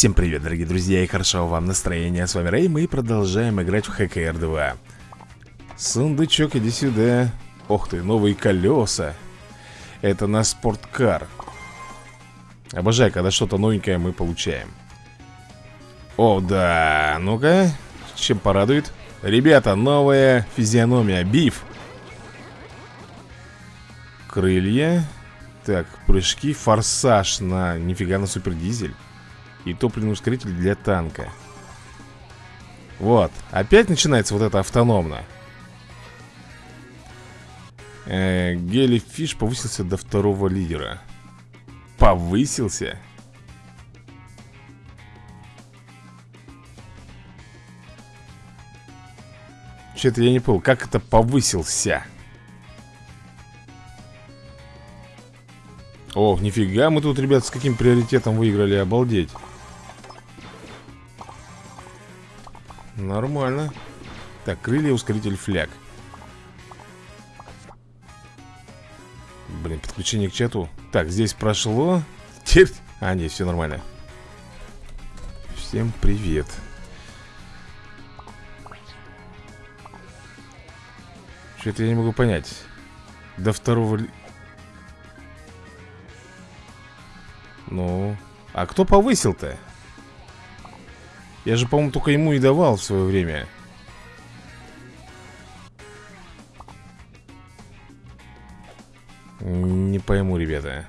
Всем привет, дорогие друзья, и хорошо вам настроения. С вами Рэй, мы продолжаем играть в ХКР 2. Сундучок, иди сюда. Ох ты, новые колеса. Это на спорткар. Обожаю, когда что-то новенькое мы получаем. О, да, ну-ка, чем порадует? Ребята, новая физиономия, биф. Крылья. Так, прыжки, форсаж на... Нифига на супердизель. И топливный ускоритель для танка Вот, опять начинается вот это автономно э, Гелифиш повысился до второго лидера Повысился? Что-то я не понял, как это повысился? О, нифига мы тут, ребят, с каким приоритетом выиграли, обалдеть Нормально. Так, крылья, ускоритель, фляг. Блин, подключение к чату. Так, здесь прошло. Теперь... А, нет, все нормально. Всем привет. Что-то я не могу понять. До второго... Ну... А кто повысил-то? Я же, по-моему, только ему и давал в свое время. Не пойму, ребята.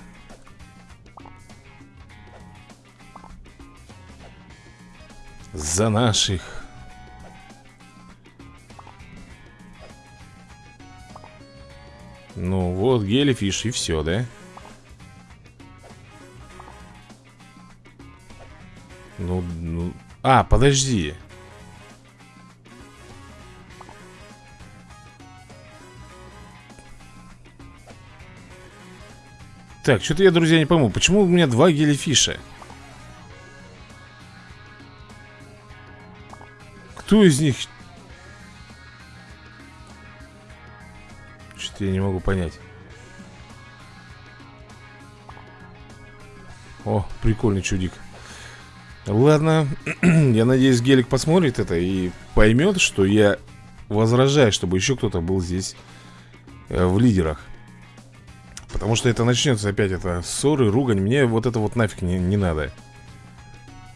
За наших. Ну вот, гелифиш и все, да? А, подожди Так, что-то я, друзья, не пойму Почему у меня два гелифиша? Кто из них? Что-то я не могу понять О, прикольный чудик Ладно, я надеюсь, Гелик посмотрит это и поймет, что я возражаю, чтобы еще кто-то был здесь э, в лидерах. Потому что это начнется опять это ссоры, ругань. Мне вот это вот нафиг не, не надо.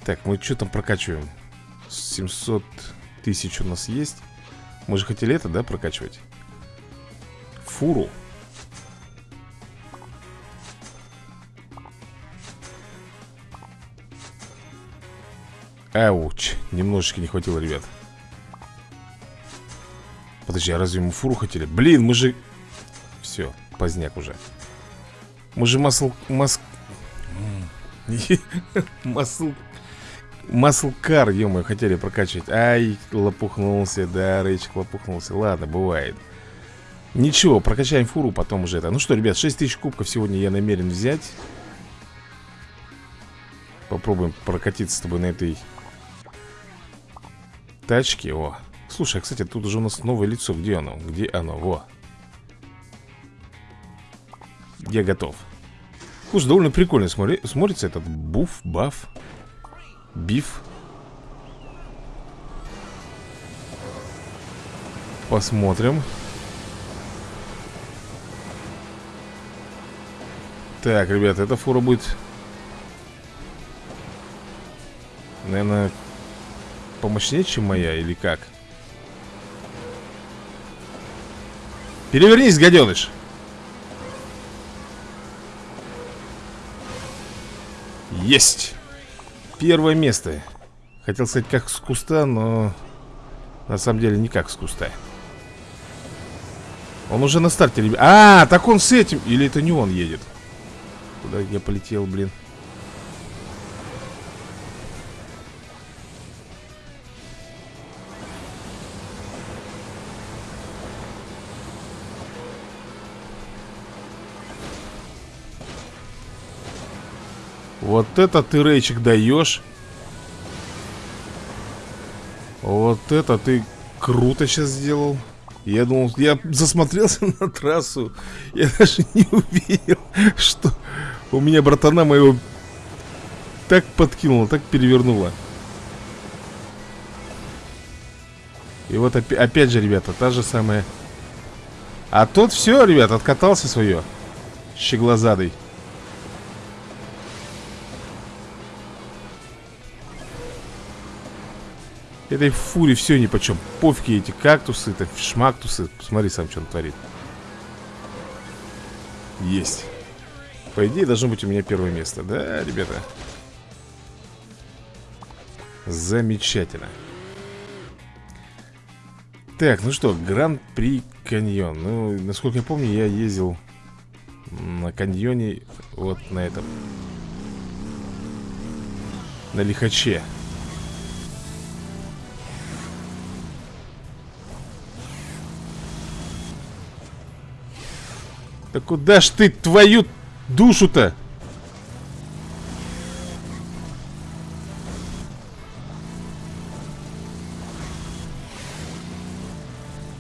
Так, мы что там прокачиваем? 700 тысяч у нас есть. Мы же хотели это, да, прокачивать? Фуру. Ауч, немножечко не хватило, ребят. Подожди, а разве мы фуру хотели? Блин, мы же... Все, поздняк уже. Мы же масл... Мас... Масл... Маслкар, ё хотели прокачивать Ай, лопухнулся, да, рейчик лопухнулся. Ладно, бывает. Ничего, прокачаем фуру, потом уже это. Ну что, ребят, 6000 кубков сегодня я намерен взять. Попробуем прокатиться с тобой на этой Тачки, о. Слушай, а, кстати, тут уже у нас новое лицо. Где оно? Где оно? Во. Я готов. Слушай, довольно прикольно смотри, смотрится этот буф, баф Биф. Посмотрим. Так, ребята, эта фура будет Наверное, помощнее, чем моя, или как? Перевернись, гаденыш! Есть! Первое место. Хотел сказать, как с куста, но На самом деле не как с куста. Он уже на старте, ребят. А, так он с этим! Или это не он едет? Куда я полетел, блин Вот это ты, Рейчик, даешь Вот это ты круто сейчас сделал Я думал, я засмотрелся на трассу Я даже не увидел, что у меня братана моего так подкинуло, так перевернуло. И вот опять, опять же, ребята, та же самая. А тот все, ребят, откатался свое. Щеглазадый. Этой фуре все ни почем. Пофиги эти кактусы, это шмактусы. Посмотри сам, что он творит. Есть. По идее, должно быть у меня первое место. Да, ребята? Замечательно. Так, ну что, Гран-при каньон. Ну, насколько я помню, я ездил на каньоне вот на этом. На лихаче. Да куда ж ты твою душу-то?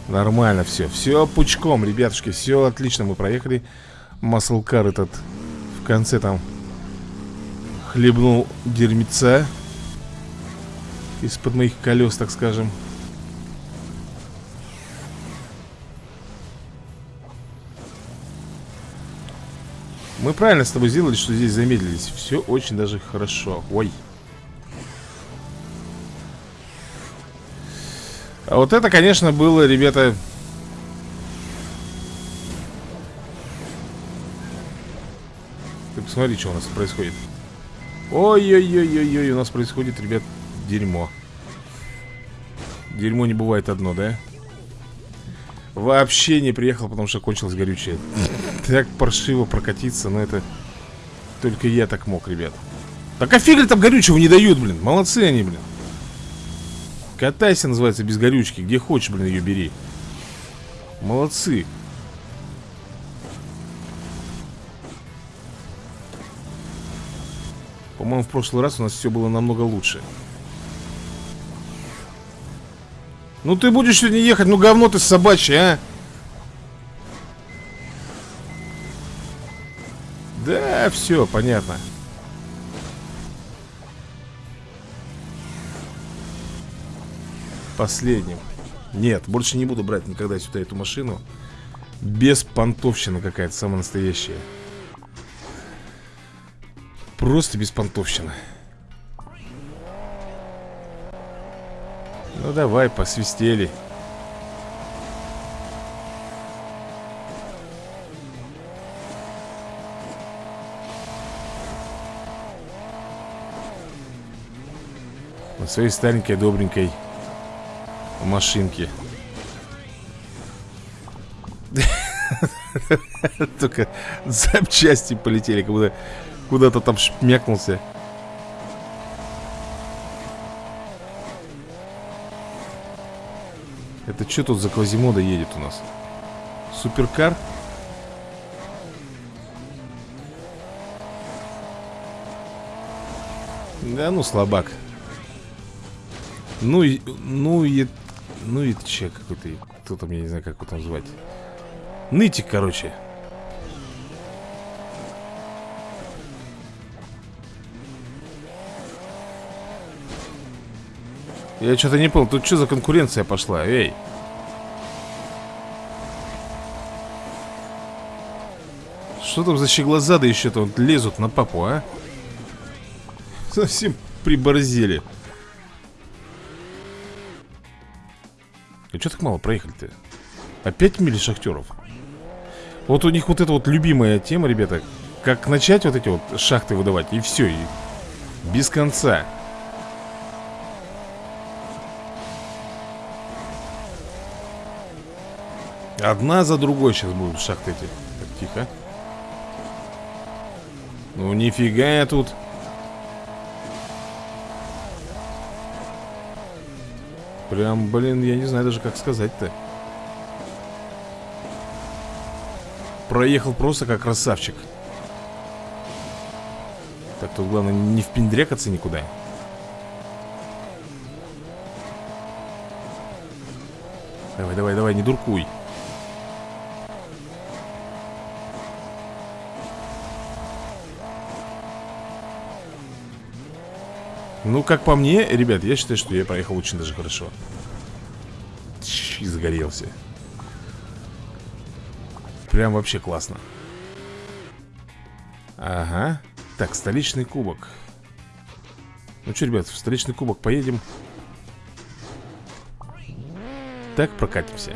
Нормально все. Все пучком, ребятушки. Все отлично. Мы проехали. Маслкар этот в конце там хлебнул дерьмеца из-под моих колес, так скажем. Мы правильно с тобой сделали, что здесь замедлились. Все очень даже хорошо. Ой. А вот это, конечно, было, ребята... Ты посмотри, что у нас происходит. Ой-ой-ой-ой-ой, у нас происходит, ребят, дерьмо. Дерьмо не бывает одно, да? Вообще не приехал, потому что кончилось горючее. Так паршиво прокатиться, но это Только я так мог, ребят. Так а фиг ли там горючего не дают, блин? Молодцы они, блин. Катайся, называется, без горючки Где хочешь, блин, ее бери. Молодцы. По-моему, в прошлый раз у нас все было намного лучше Ну ты будешь сегодня ехать, ну говно ты собачье, а? Да, все, понятно. Последним. Нет, больше не буду брать никогда сюда эту машину. Без понтовщина какая-то, самая настоящая. Просто без понтовщина. Ну давай, посвистели. На своей старенькой, добренькой машинке. Только запчасти полетели, как будто куда-то там шмякнулся. Это что тут за Квазимода едет у нас? Суперкар? Да ну слабак Ну и Ну и Ну и че какой-то Кто там, я не знаю как его там звать Нытик, короче Я что-то не понял, тут что за конкуренция пошла, эй Что там за щеглазады еще-то вот лезут на папу, а? Совсем приборзели А что так мало проехали-то? Опять мили шахтеров? Вот у них вот эта вот любимая тема, ребята Как начать вот эти вот шахты выдавать И все, и без конца Одна за другой сейчас будут шахты эти Так, тихо. Ну нифига я тут. Прям, блин, я не знаю даже как сказать-то. Проехал просто как красавчик. Так, тут главное не впендрекаться никуда. Давай, давай, давай, не дуркуй Ну, как по мне, ребят, я считаю, что я проехал очень даже хорошо. И загорелся. Прям вообще классно. Ага. Так, столичный кубок. Ну что, ребят, в столичный кубок поедем? Так, прокатимся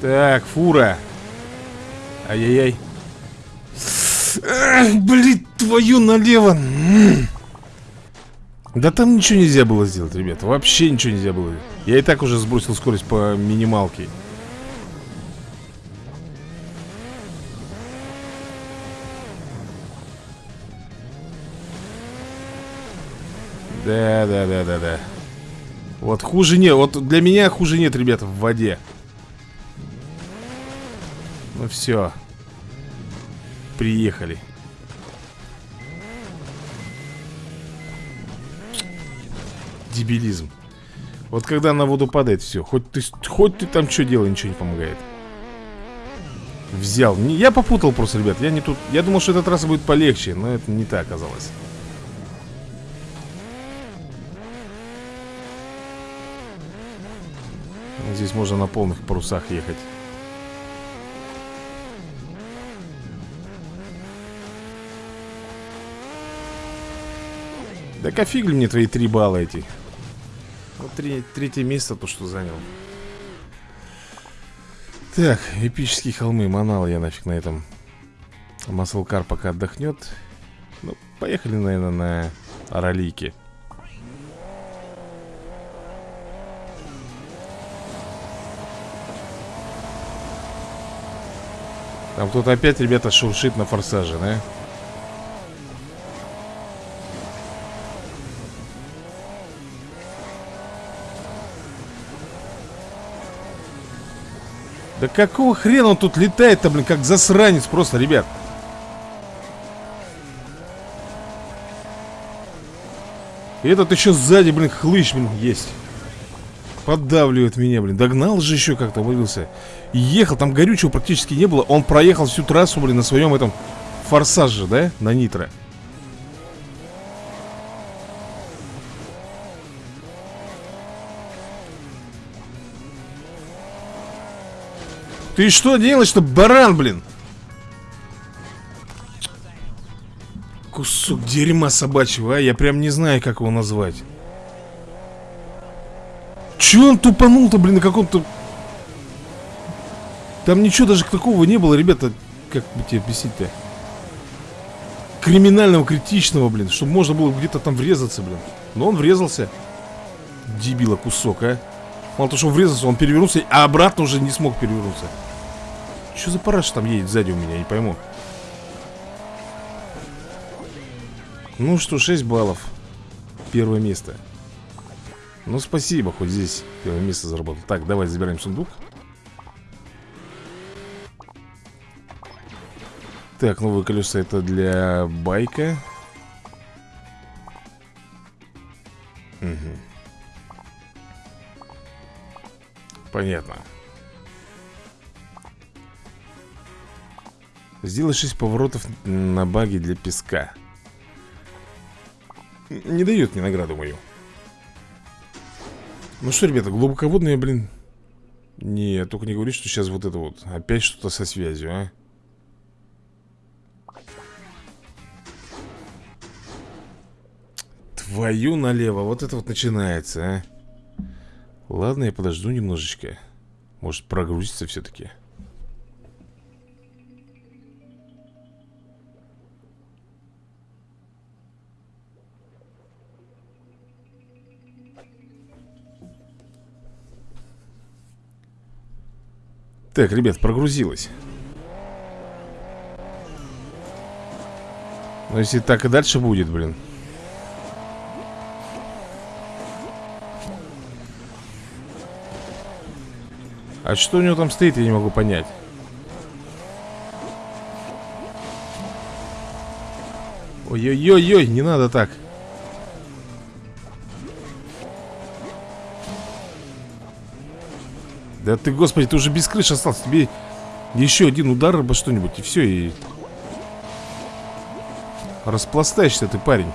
Так, фура. Ай-яй-яй. Блин, твою налево. Да там ничего нельзя было сделать, ребята. Вообще ничего нельзя было. Я и так уже сбросил скорость по минималке. Да, да, да, да, да. Вот хуже нет, вот для меня хуже нет, ребята, в воде ну все. Приехали. Дебилизм. Вот когда на воду падает, все. Хоть ты, хоть ты там что делай, ничего не помогает. Взял. Я попутал просто, ребят. Я не тут. Я думал, что эта трасса будет полегче, но это не так оказалось. Здесь можно на полных парусах ехать. Да кофигли мне твои три балла эти? Вот три, третье место то, что занял. Так, эпические холмы Манал я нафиг на этом. Маслкар пока отдохнет. Ну, поехали, наверное, на Аралике Там кто-то опять, ребята, шуршит на форсаже, да? Да какого хрена он тут летает-то, блин, как засранец просто, ребят? И этот еще сзади, блин, хлыщ, блин, есть. Поддавливает меня, блин. Догнал же еще как-то, вывелся Ехал, там горючего практически не было. Он проехал всю трассу, блин, на своем этом Форсаже, да, на нитро Ты что делаешь-то, баран, блин? Кусок дерьма собачьего, а? Я прям не знаю, как его назвать. Че он тупанул-то, блин, на каком-то... Там ничего даже такого не было, ребята. Как бы тебе объяснить-то? Криминального, критичного, блин. Чтобы можно было где-то там врезаться, блин. Но он врезался. Дебила кусок, а. Мало того, что он врезался, он перевернулся, а обратно уже не смог перевернуться. Что за параш там едет сзади у меня, не пойму. Ну что, 6 баллов. Первое место. Ну спасибо, хоть здесь первое место заработал. Так, давай забираем сундук. Так, новые колеса это для байка. Угу Понятно Сделай 6 поворотов на баге для песка. Не дает мне награду мою. Ну что, ребята, глубоководные, блин. Не, только не говори, что сейчас вот это вот Опять что-то со связью, а. Твою налево, вот это вот начинается, а. Ладно, я подожду немножечко. Может прогрузится все-таки Так, ребят, прогрузилось. Но если так и дальше будет, блин. А что у него там стоит, я не могу понять. Ой-ой-ой-ой, не надо так Да ты, господи, ты уже без крыши остался. Тебе еще один удар обо что-нибудь И все, и... Распластаешься ты, парень.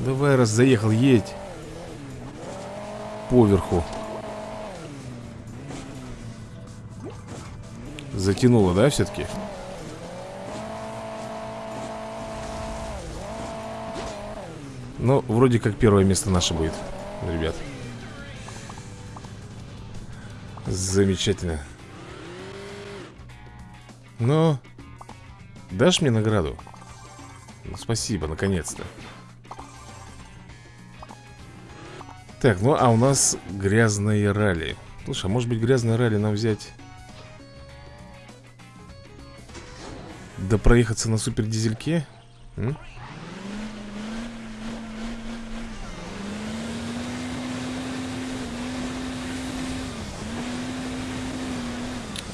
Давай, раз заехал, едь. Поверху. Затянуло, да, все-таки? Ну, вроде как первое место наше будет, ребят Замечательно Но Дашь мне награду? Ну, спасибо, наконец-то Так, ну а у нас грязное ралли Слушай, а может быть грязное ралли нам взять Да проехаться на супер дизельке? М?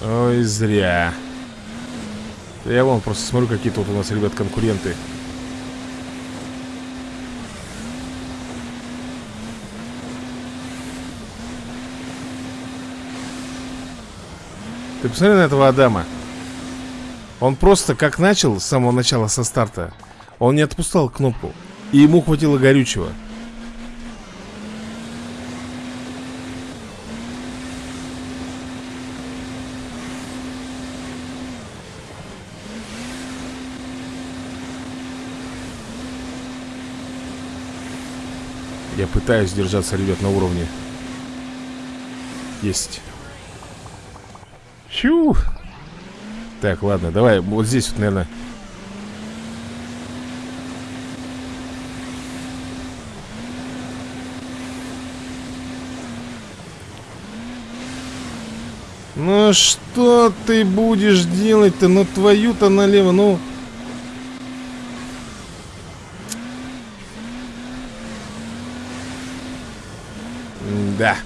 Ой, зря. Я вон просто смотрю, какие тут у нас, ребят, конкуренты. Ты посмотри на этого Адама. Он просто как начал с самого начала, со старта Он не отпускал кнопку И ему хватило горючего пытаюсь держаться, ребят, на уровне Есть Чу! Так, ладно, давай вот здесь вот, наверное Ну что ты будешь делать-то? Ну твою-то налево, ну... Да.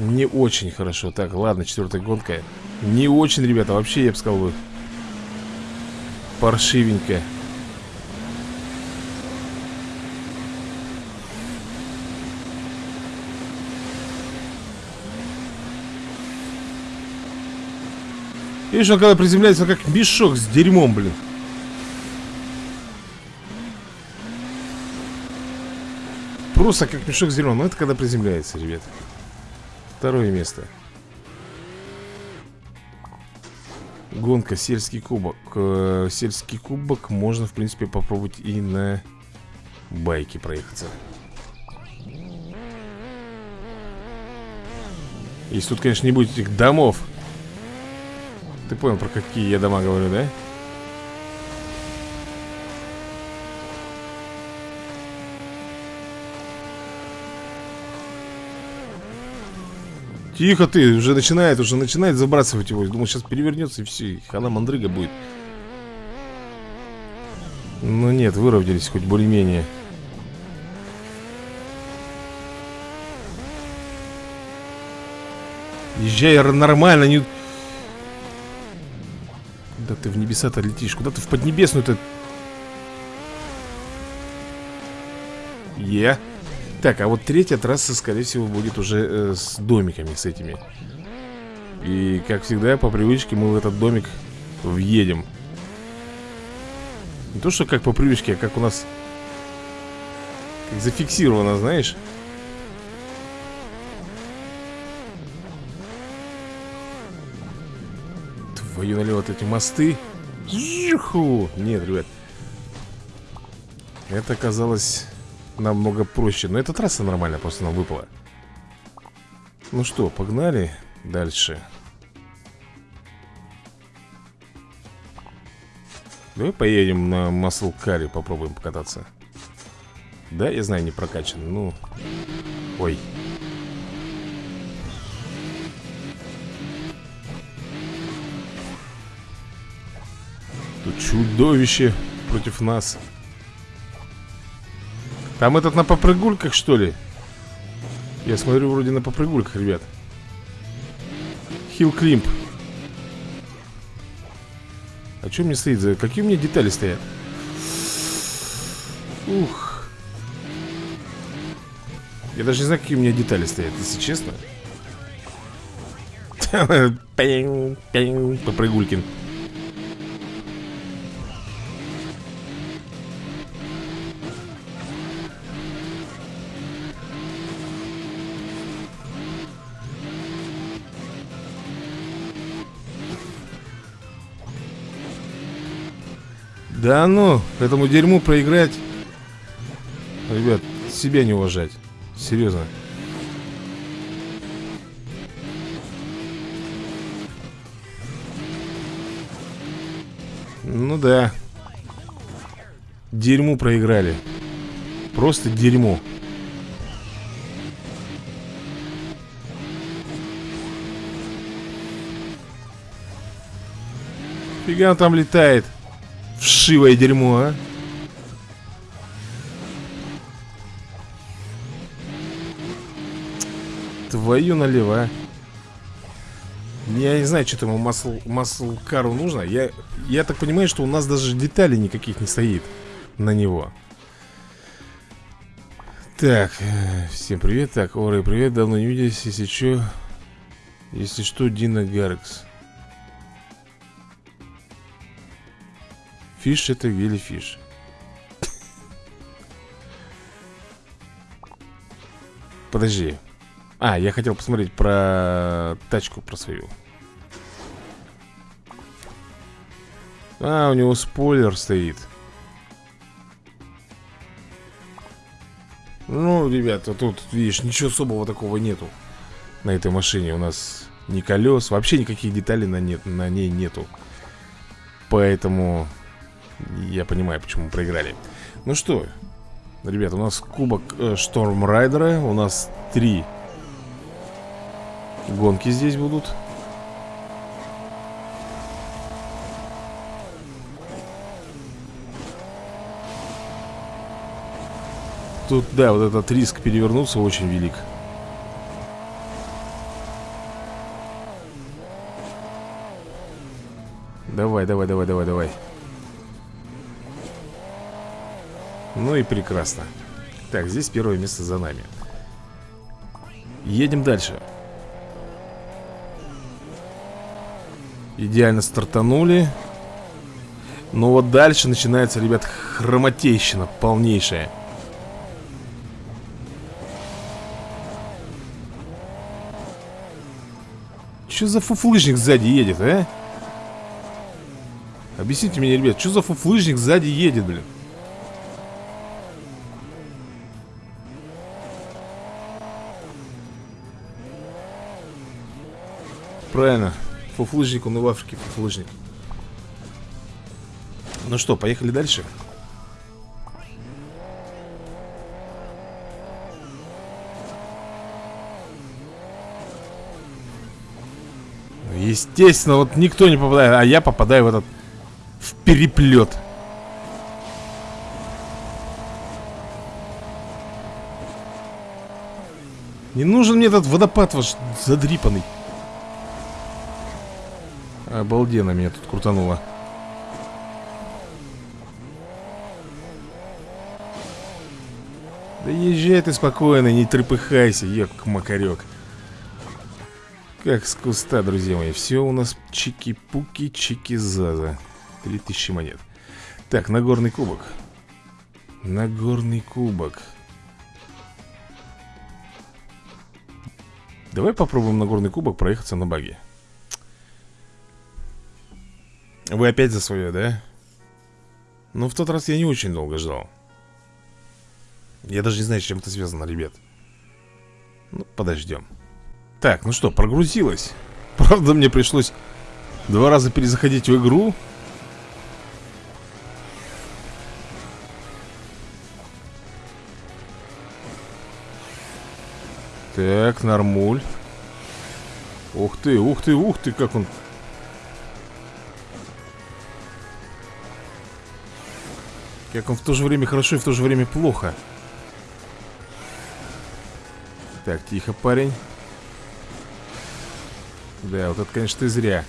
Не очень хорошо. Так, ладно, четвертая гонка. Не очень, ребята, вообще, я бы сказал бы Паршивенько Видишь, он когда приземляется, как мешок с дерьмом, блин Просто как мешок с дерьмом Но это когда приземляется, ребят Второе место. Гонка, сельский кубок э, Сельский кубок можно, в принципе, попробовать и на байке проехаться. Если тут, конечно, не будет этих домов. Ты понял, про какие я дома говорю, да? Тихо ты, уже начинает, уже начинает забрасывать его Думал, сейчас перевернется и все, и хана мандрыга будет Ну нет, выровнялись хоть более-менее Езжай нормально, не... Куда ты в небеса-то летишь? Куда ты в поднебесную-то? Е. Yeah. Так, а вот третья трасса, скорее всего, будет уже э, с домиками, с этими. И, как всегда, по привычке мы в этот домик въедем. Не то, что как по привычке, а как у нас как зафиксировано, знаешь. Твою налево вот эти мосты. Юху! Нет, ребят. Это оказалось намного проще. Но эта трасса нормально просто нам выпала. Ну что, погнали дальше. Давай поедем на Маслкаре, попробуем покататься. Да, я знаю, не прокачан Ну, ой. Тут чудовище против нас там этот на попрыгульках, что ли? Я смотрю, вроде на попрыгульках, ребят Хилл Климп А что мне стоит за... Какие у меня детали стоят? Ух Я даже не знаю, какие у меня детали стоят, если честно Попрыгулькин. Да ну, этому дерьму проиграть. Ребят, себя не уважать. Серьезно. Ну да. Дерьму проиграли. Просто дерьмо Фига он там летает Вшивое дерьмо, а? Твою налево, а? Я не знаю, что там масл, маслкару нужно. Я, я так понимаю, что у нас даже деталей никаких не стоит на него. Так, э, всем привет. Так, Оры, привет, давно не виделись Если что, если что, Дина Гаркс Фиш это гелифиш. Подожди. А, я хотел посмотреть про тачку про свою. А, у него спойлер стоит. Ну, ребята, тут, видишь, ничего особого такого нету На этой машине у нас ни колес Вообще никаких деталей на, нет, на ней нету Поэтому я понимаю, почему проиграли. Ну что, ребята, у нас кубок э, Шторм У нас три гонки здесь будут. Тут, да, вот этот риск перевернуться очень велик. Давай, давай, давай, давай, давай Ну и прекрасно. Так, здесь первое место за нами. Едем дальше. Идеально стартанули. Но вот дальше начинается, ребят, хромотейщина полнейшая. Что за фуфлыжник сзади едет, а? Объясните мне, ребят, что за фуфлыжник сзади едет, блин? Правильно. Фуфлыжник, он и в Африке фуфлыжник. Ну что, поехали дальше? Естественно, вот никто не попадает А я попадаю в этот В переплет Не нужен мне этот водопад ваш задрипанный Обалденно меня тут крутануло. Да езжай ты спокойно, не трепыхайся, ек макарек Как с куста, друзья мои Все у нас чики-пуки, чики-заза. 3000 монет. Так, Нагорный кубок. Нагорный кубок. Давай попробуем Нагорный кубок проехаться на баге вы опять за свое, да? Ну, в тот раз я не очень долго ждал. Я даже не знаю, с чем это связано, ребят. Ну, подождем. Так, ну что, прогрузилось? Правда, мне пришлось два раза перезаходить в игру? Так, нормуль. Ух ты, ух ты, ух ты, как он Как он в то же время хорошо и в то же время плохо. Так, тихо, парень. Да, вот это, конечно, ты зря.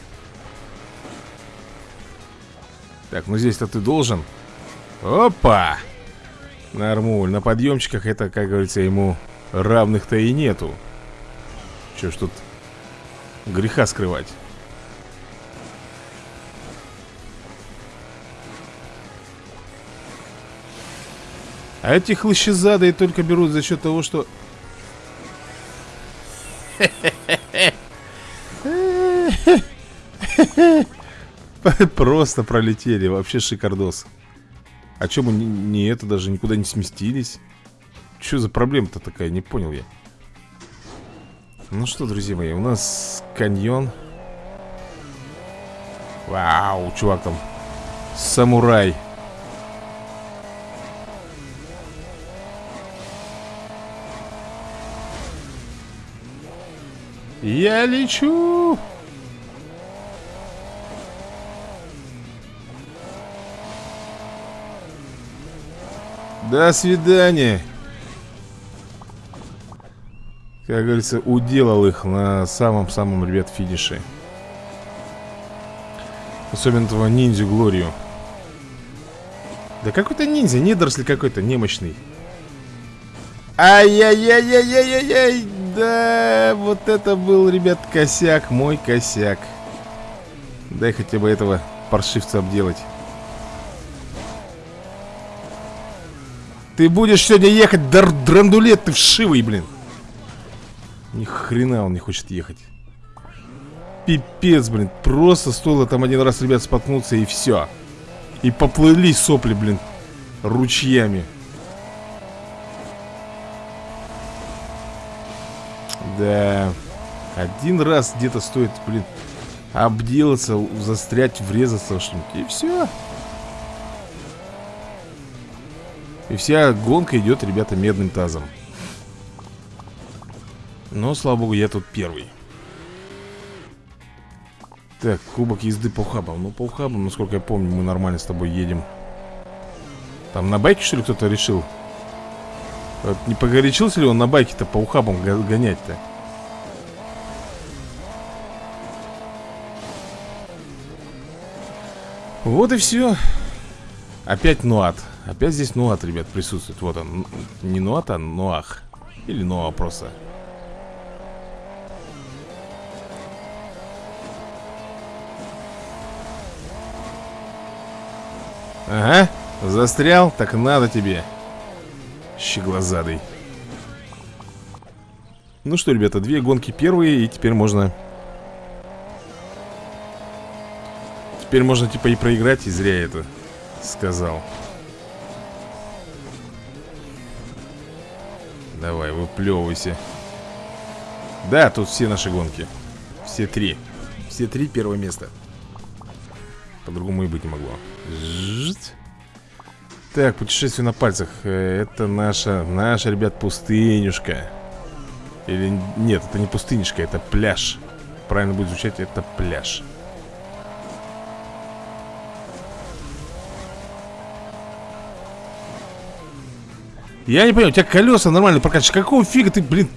Так, ну здесь-то ты должен. Опа! Нормуль, на подъемчиках это, как говорится, ему равных-то и нету. Че ж тут греха скрывать. А эти хлыщезады только берут за счет того, что... Просто пролетели, вообще шикардос. А чем мы не это даже никуда не сместились? Что за проблема-то такая, не понял я. Ну что, друзья мои, у нас каньон. Вау, чувак там. Самурай. Я лечу! До свидания! Как говорится, уделал их на самом-самом, ребят, финише. Особенно этого ниндзю Глорию. Да какой-то ниндзя, недоросль какой-то, немощный. Ай-яй-яй-яй-яй-яй! Да, вот это был, ребят, косяк, мой косяк. Дай хотя бы этого паршивца обделать. Ты будешь сегодня ехать, дар драндулет ты вшивый, блин. Ни хрена он не хочет ехать. Пипец, блин. Просто стоило там один раз, ребят, споткнуться и все. И поплыли сопли, блин, ручьями. Да. Один раз где-то стоит, блин, обделаться, застрять, врезаться что-нибудь. И все. И вся гонка идет, ребята, медным тазом. Но, слава богу, я тут первый. Так, кубок езды по ухабам. Ну, по ухабам, насколько я помню, мы нормально с тобой едем. Там на байке, что ли, кто-то решил? Не погорячился ли он на байке-то по ухабам гонять-то? Вот и все. Опять Нуат. Опять здесь Нуат, ребят, присутствует. Вот он. Не Нуат, а Нуах. Или Ноа просто. Ага, застрял, так надо тебе Щеглазадый Ну что, ребята, две гонки первые И теперь можно Теперь можно типа и проиграть, и зря это сказал. Давай, выплевывайся. Да, тут все наши гонки. Все три. Все три первое место. По-другому и быть не могло. Жить. Так, путешествие на пальцах. Э, это наша, наша, ребят, пустынюшка. Или нет, это не пустынюшка, это пляж. Правильно будет звучать, это пляж. Я не понимаю, у тебя колеса нормально прокачиваешь. Какого фига ты, блин?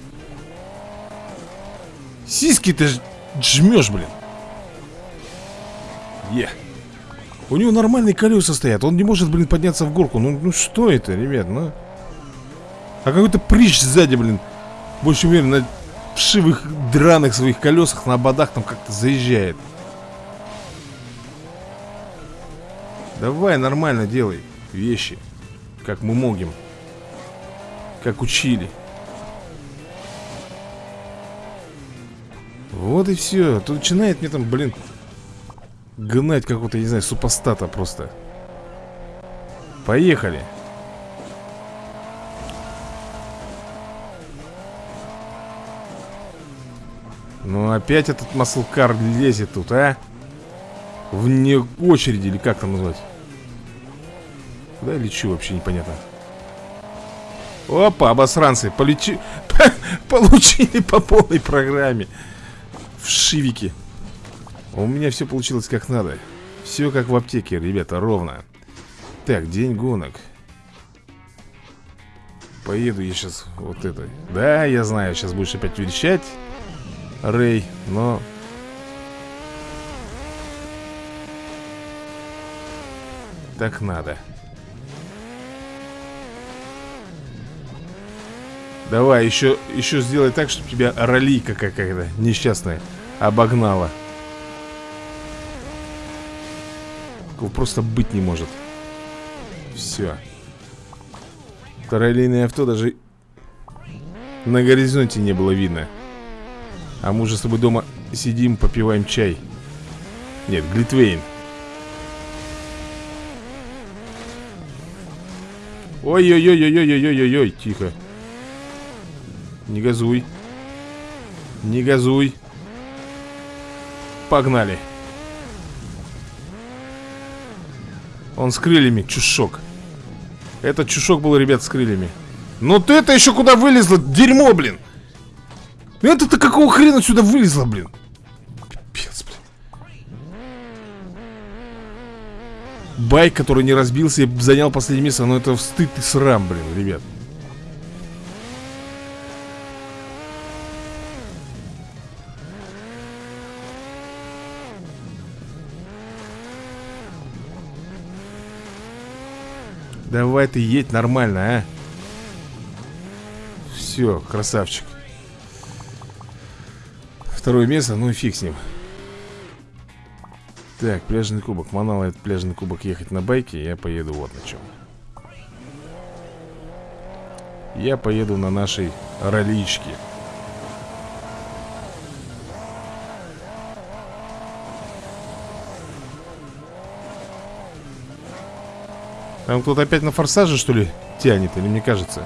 Сиськи ты жмешь, блин. Е. У него нормальные колеса стоят. Он не может, блин, подняться в горку. Ну, ну что это, ребят, ну? А какой-то прыщ сзади, блин. Больше уверен, на вшивых драных своих колесах на ободах там как-то заезжает. Давай нормально делай вещи, как мы можем. Как учили Вот и все Тут начинает мне там, блин Гнать какого-то, не знаю, супостата просто. Поехали. Ну опять этот маслкар лезет тут, а? Вне очереди, или как там назвать? Куда я лечу, вообще непонятно? Опа, обосранцы, полечи... Получили по полной программе. В шивике У меня все получилось как надо. Все как в аптеке, ребята, ровно. Так, день гонок. Поеду я сейчас вот это Да, я знаю, сейчас будешь опять верещать Рэй, но... Так надо. Давай, еще, еще сделай так, чтобы тебя ролика какая-то несчастная Обогнала Такого просто быть не может. Все Параллельное авто даже на горизонте не было видно. А мы уже с тобой дома сидим, попиваем чай. Нет, Глитвейн. Ой-ой-ой-ой-ой-ой-ой-ой, тихо. Не газуй. Не газуй. Погнали Он с крыльями, чушок. Этот чушок был, ребят, с крыльями. Ну ты это еще куда вылезла? Дерьмо, блин. Это-то какого хрена сюда вылезла, блин? Пипец, блин. Байк, который не разбился и занял последнее место Ну это стыд и срам, блин, ребят Давай ты едь нормально, а? Все, красавчик. Второе место, ну и фиг с ним. Так, пляжный кубок. Манал этот пляжный кубок ехать на байке Я поеду вот на чем Я поеду на нашей роличке Там кто-то опять на форсаже, что ли, тянет, или мне кажется?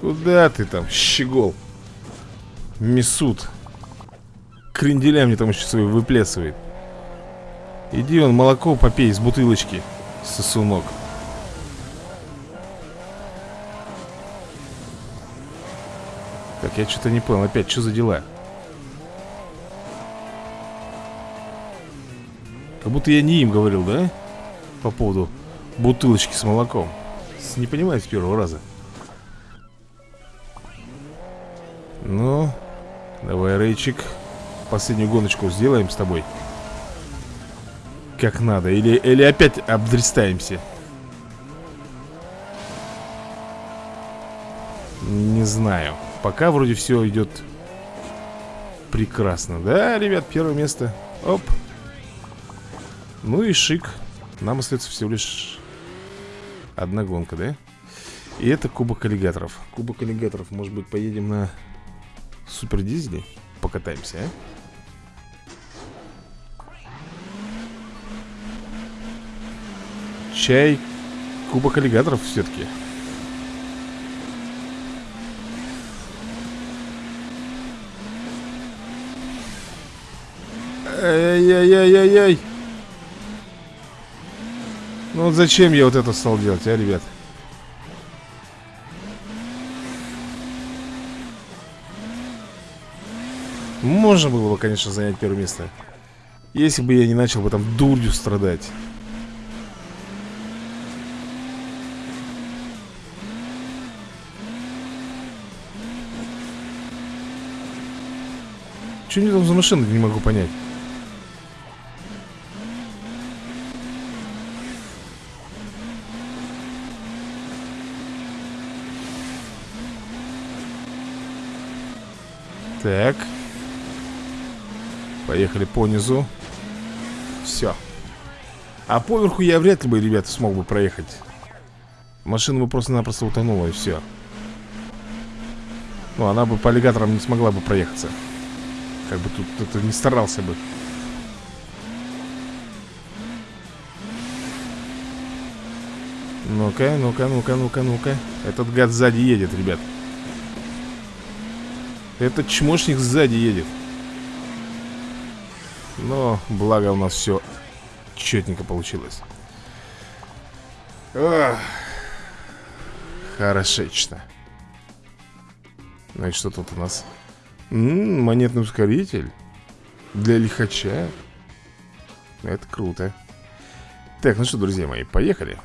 Куда ты там, щегол? Месут. Кренделя мне там еще свои выплясывает. Иди он молоко попей из бутылочки, сосунок. Так, я что-то не понял. Опять, что за дела? Как будто я не им говорил, да? По поводу бутылочки с молоком. Не понимаю с первого раза. Ну, давай, Рейчик Последнюю гоночку сделаем с тобой. Как надо. Или, или опять обдристаемся. Не знаю. Пока вроде все идет прекрасно. Да, ребят, первое место. Оп ну и шик. Нам остается всего лишь Одна гонка, да? И это кубок аллигаторов. Кубок аллигаторов, может быть, поедем на Супер дизеле Покатаемся, а? Чай Кубок аллигаторов все-таки Ай-яй-яй-яй-яй ну вот зачем я вот это стал делать, а, ребят? Можно было, конечно, занять первое место. Если бы я не начал бы там дурью страдать. Что они там за машины, не могу понять Так. Поехали по низу. Все А поверху я вряд ли бы, ребята, смог бы проехать. Машина бы просто-напросто утонула и все Ну, она бы по аллигаторам не смогла бы проехаться. Как бы тут кто-то не старался бы. Ну-ка, ну-ка, ну-ка, ну-ка, ну-ка. Этот гад сзади едет, ребят этот чмошник сзади едет. Но благо у нас все четненько получилось. Ох. Хорошечно. И что тут у нас? М -м, монетный ускоритель. Для лихача. Это круто. Так, ну что, друзья мои, поехали.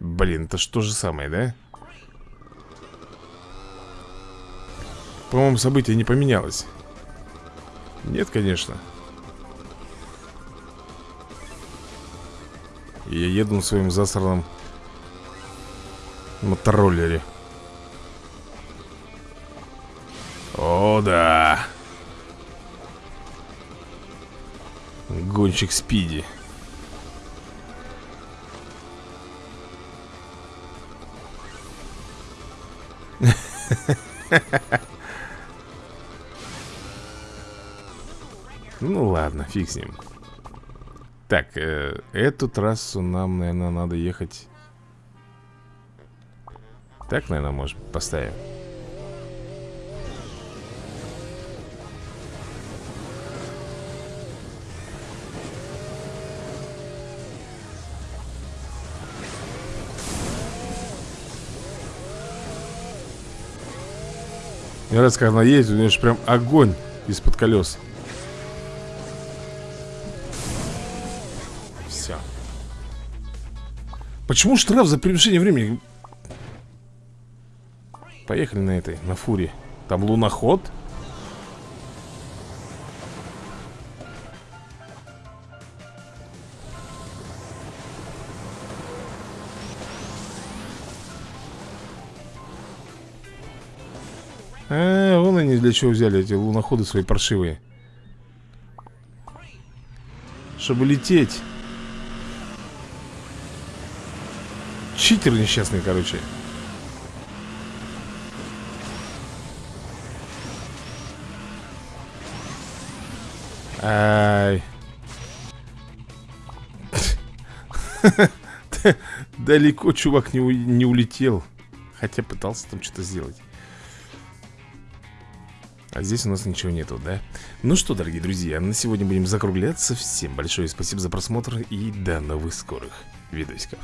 Блин, это что же самое, да? По-моему, событие не поменялось. Нет, конечно. Я еду на своем засранном Мотороллере. Да. Гонщик Спиди. Ну ладно, фиг с ним. Так, э, эту трассу нам, наверное, надо ехать. Так, наверное, может, поставим. Мне нравится, когда она едет, у нее же прям огонь из-под колес. Почему штраф за превышение времени? Поехали на этой, на фуре. Там луноход. А, вон они для чего взяли эти луноходы свои паршивые Чтобы лететь Читер несчастный, короче. Ай. Далеко чувак не, у... не улетел. Хотя пытался там что-то сделать. А здесь у нас ничего нету, да? Ну что, дорогие друзья, на сегодня будем закругляться. Всем большое спасибо за просмотр И до новых скорых видосиков